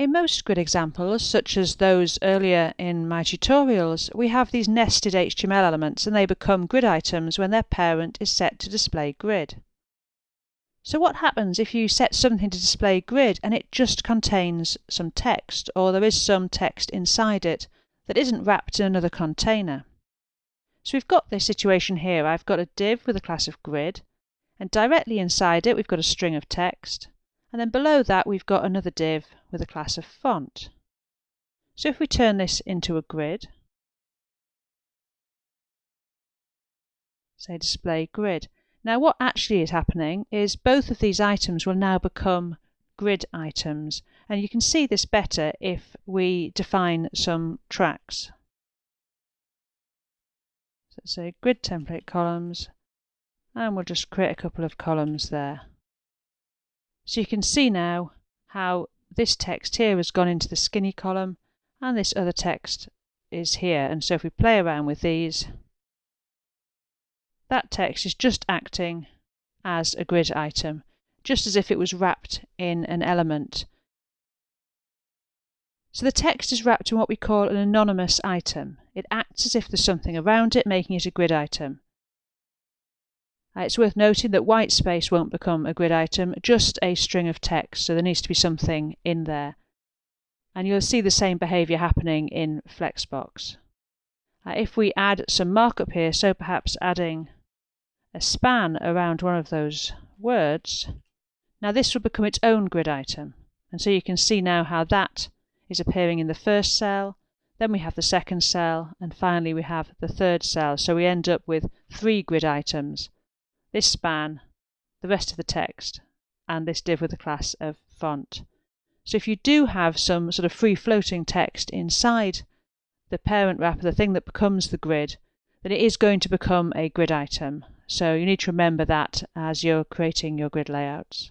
In most grid examples, such as those earlier in my tutorials, we have these nested HTML elements and they become grid items when their parent is set to display grid. So what happens if you set something to display grid and it just contains some text or there is some text inside it that isn't wrapped in another container? So we've got this situation here. I've got a div with a class of grid and directly inside it we've got a string of text and then below that we've got another div with a class of font. So if we turn this into a grid, say display grid, now what actually is happening is both of these items will now become grid items and you can see this better if we define some tracks. So say grid template columns and we'll just create a couple of columns there. So you can see now how this text here has gone into the skinny column and this other text is here and so if we play around with these that text is just acting as a grid item, just as if it was wrapped in an element. So the text is wrapped in what we call an anonymous item. It acts as if there's something around it, making it a grid item. Uh, it's worth noting that white space won't become a grid item, just a string of text, so there needs to be something in there. And you'll see the same behaviour happening in Flexbox. Uh, if we add some markup here, so perhaps adding a span around one of those words, now this will become its own grid item. And so you can see now how that is appearing in the first cell, then we have the second cell, and finally we have the third cell. So we end up with three grid items. This span, the rest of the text, and this div with the class of font. So if you do have some sort of free floating text inside the parent wrapper, the thing that becomes the grid, then it is going to become a grid item. So you need to remember that as you're creating your grid layouts.